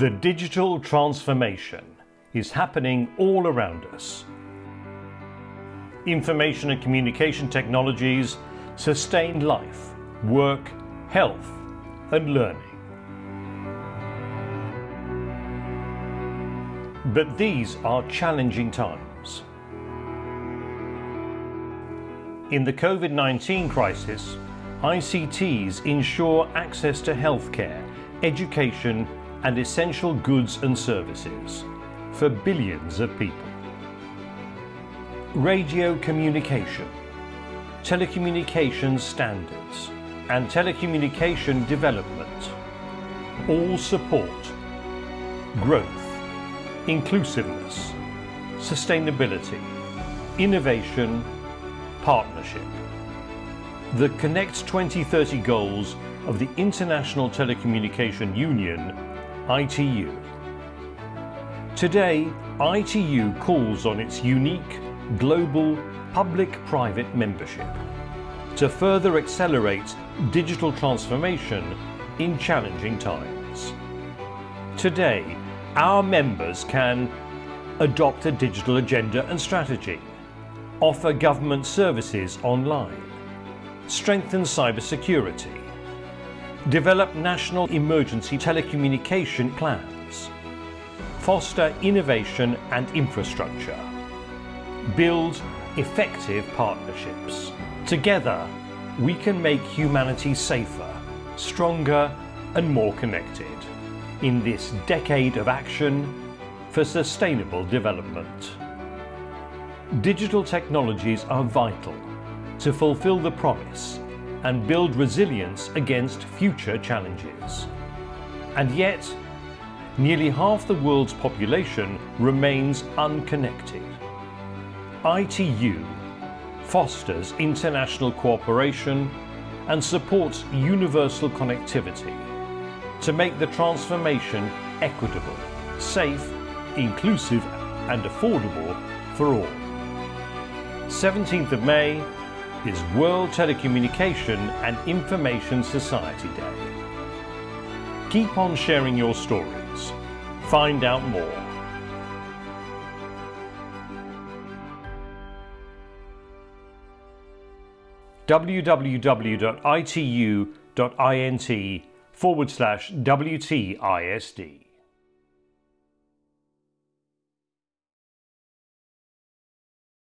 The digital transformation is happening all around us. Information and communication technologies sustain life, work, health and learning. But these are challenging times. In the COVID-19 crisis, ICTs ensure access to healthcare, education and essential goods and services for billions of people. Radio communication, telecommunications standards and telecommunication development all support growth, inclusiveness, sustainability, innovation, partnership. The Connect 2030 goals of the International Telecommunication Union ITU. Today, ITU calls on its unique global public-private membership to further accelerate digital transformation in challenging times. Today, our members can adopt a digital agenda and strategy, offer government services online, strengthen cybersecurity, develop national emergency telecommunication plans, foster innovation and infrastructure, build effective partnerships. Together, we can make humanity safer, stronger and more connected in this decade of action for sustainable development. Digital technologies are vital to fulfill the promise and build resilience against future challenges. And yet, nearly half the world's population remains unconnected. ITU fosters international cooperation and supports universal connectivity to make the transformation equitable, safe, inclusive and affordable for all. 17th of May is World Telecommunication and Information Society Day. Keep on sharing your stories. Find out more. www.itu.int forward slash WTISD